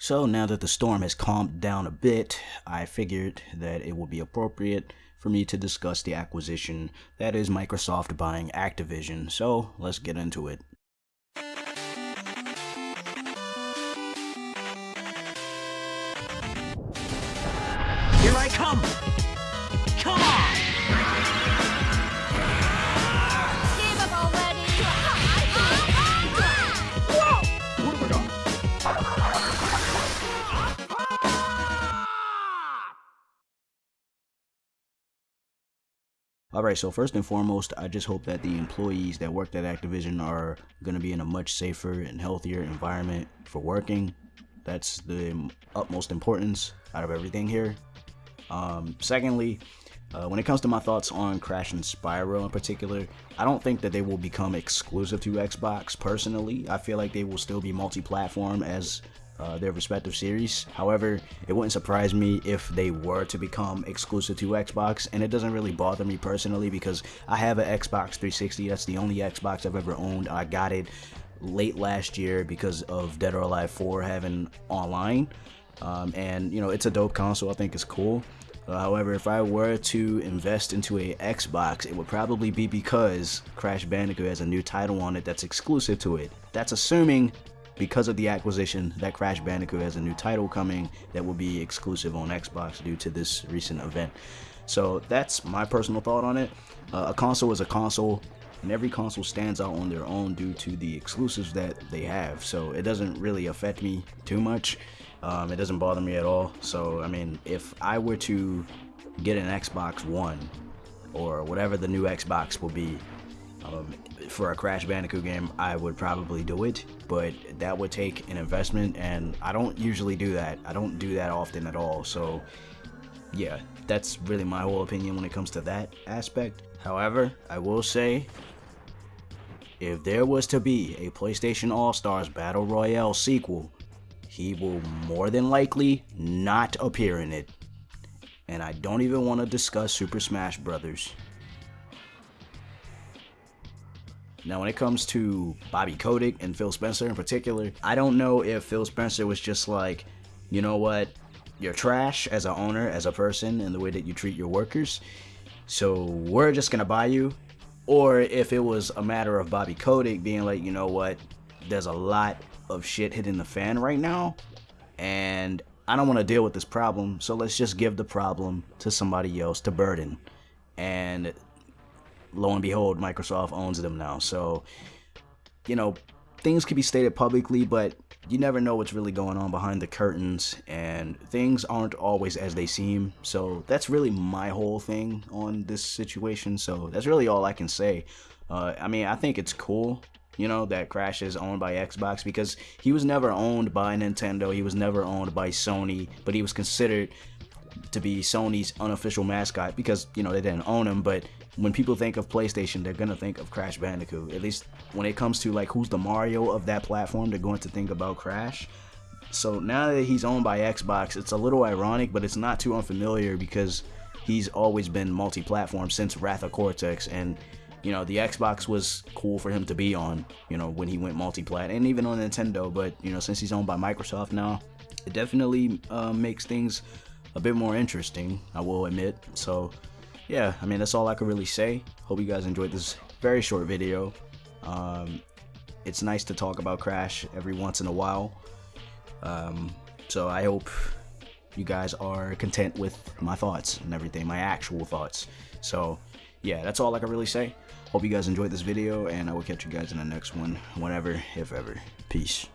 So now that the storm has calmed down a bit, I figured that it would be appropriate for me to discuss the acquisition that is Microsoft buying Activision. So let's get into it. Here I come! Come on! Alright, so first and foremost, I just hope that the employees that worked at Activision are going to be in a much safer and healthier environment for working. That's the utmost importance out of everything here. Um, secondly, uh, when it comes to my thoughts on Crash and Spyro in particular, I don't think that they will become exclusive to Xbox personally. I feel like they will still be multi platform as uh, their respective series. However, it wouldn't surprise me if they were to become exclusive to Xbox, and it doesn't really bother me personally because I have an Xbox 360. That's the only Xbox I've ever owned. I got it late last year because of Dead or Alive 4 having online. Um, and you know, it's a dope console. I think it's cool. Uh, however, if I were to invest into a Xbox, it would probably be because Crash Bandicoot has a new title on it that's exclusive to it. That's assuming because of the acquisition that Crash Bandicoot has a new title coming that will be exclusive on Xbox due to this recent event. So that's my personal thought on it. Uh, a console is a console, and every console stands out on their own due to the exclusives that they have. So it doesn't really affect me too much. Um, it doesn't bother me at all. So I mean, if I were to get an Xbox One or whatever the new Xbox will be, um, for a Crash Bandicoot game, I would probably do it, but that would take an investment, and I don't usually do that. I don't do that often at all, so yeah, that's really my whole opinion when it comes to that aspect. However, I will say, if there was to be a PlayStation All-Stars Battle Royale sequel, he will more than likely not appear in it. And I don't even want to discuss Super Smash Brothers. Now, when it comes to Bobby Kotick and Phil Spencer in particular, I don't know if Phil Spencer was just like, you know what, you're trash as an owner, as a person, and the way that you treat your workers, so we're just gonna buy you. Or if it was a matter of Bobby Kotick being like, you know what, there's a lot of shit hitting the fan right now, and I don't want to deal with this problem, so let's just give the problem to somebody else to burden. And lo and behold, Microsoft owns them now. So, you know, things can be stated publicly, but you never know what's really going on behind the curtains, and things aren't always as they seem. So that's really my whole thing on this situation. So that's really all I can say. Uh, I mean, I think it's cool. You know, that Crash is owned by Xbox because he was never owned by Nintendo. He was never owned by Sony, but he was considered to be Sony's unofficial mascot because, you know, they didn't own him, but when people think of PlayStation, they're gonna think of Crash Bandicoot. At least when it comes to like who's the Mario of that platform, they're going to think about Crash. So now that he's owned by Xbox, it's a little ironic, but it's not too unfamiliar because he's always been multi-platform since Wrath of Cortex, and you know the Xbox was cool for him to be on. You know when he went multi-plat, and even on Nintendo. But you know since he's owned by Microsoft now, it definitely uh, makes things a bit more interesting. I will admit. So yeah, I mean, that's all I can really say. Hope you guys enjoyed this very short video. Um, it's nice to talk about Crash every once in a while. Um, so I hope you guys are content with my thoughts and everything, my actual thoughts. So yeah, that's all I can really say. Hope you guys enjoyed this video, and I will catch you guys in the next one, whenever, if ever. Peace.